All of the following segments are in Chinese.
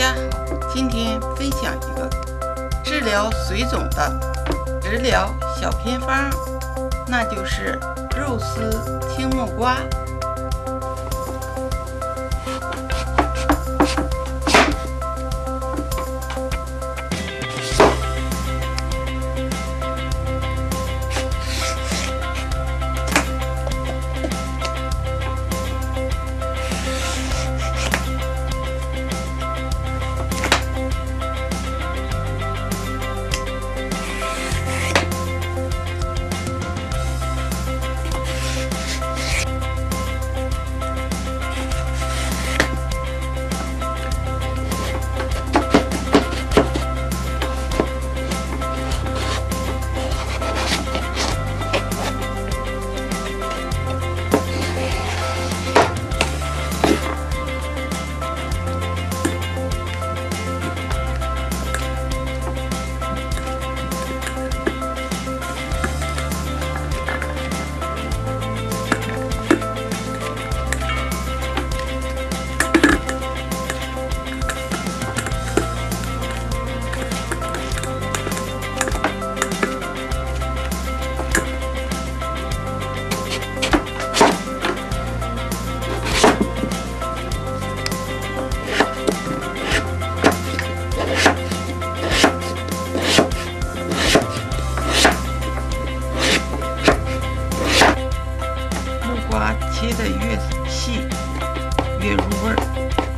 家好，今天分享一个治疗水肿的食疗小偏方，那就是肉丝青木瓜。瓜切的越细，越入味儿。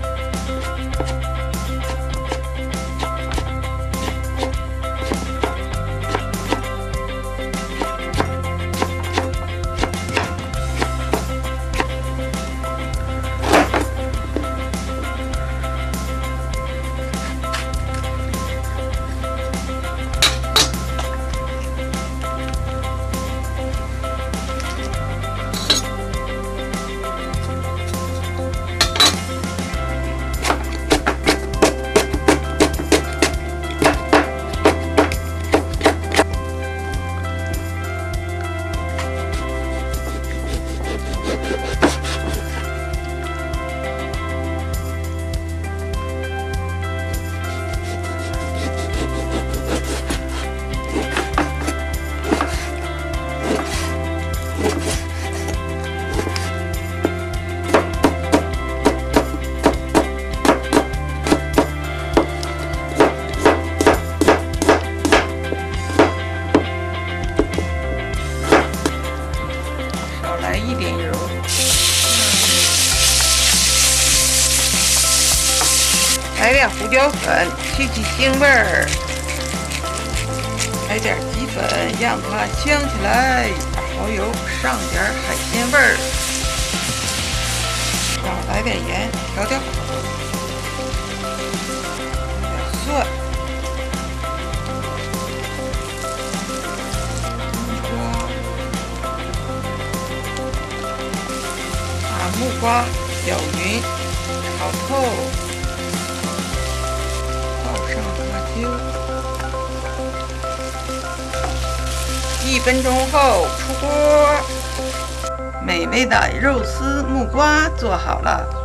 一点油，来点胡椒粉去去腥味儿，来点鸡粉让它香起来，蚝油上点海鲜味儿，然后来点盐调调木瓜搅匀，炒透，倒上辣椒，一分钟后出锅，美味的肉丝木瓜做好了。